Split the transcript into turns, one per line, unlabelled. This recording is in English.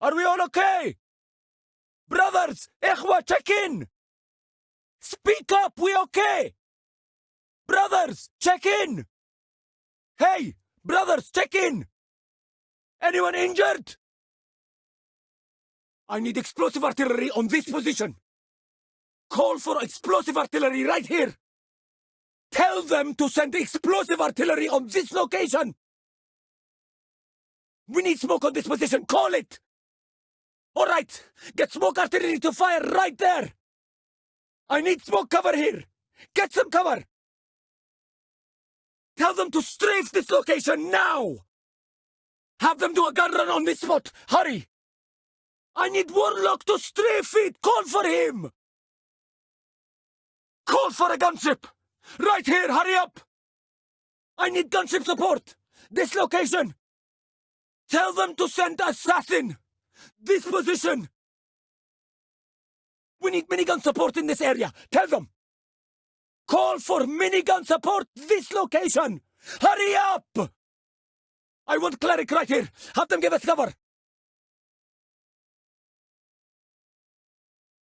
Are we all okay? Brothers, Ikhwa, check in! Speak up, we okay? Brothers, check in! Hey, brothers, check in! Anyone injured? I need explosive artillery on this position. Call for explosive artillery right here. Tell them to send explosive artillery on this location. We need smoke on this position. Call it. Right. Get smoke artillery to fire right there. I need smoke cover here. Get some cover. Tell them to strafe this location now. Have them do a gun run on this spot. Hurry. I need Warlock to strafe it. Call for him. Call for a gunship! Right here, hurry up! I need gunship support! This location! Tell them to send assassin! This position! We need minigun support in this area! Tell them! Call for minigun support this location! Hurry up! I want cleric right here! Have them give us cover!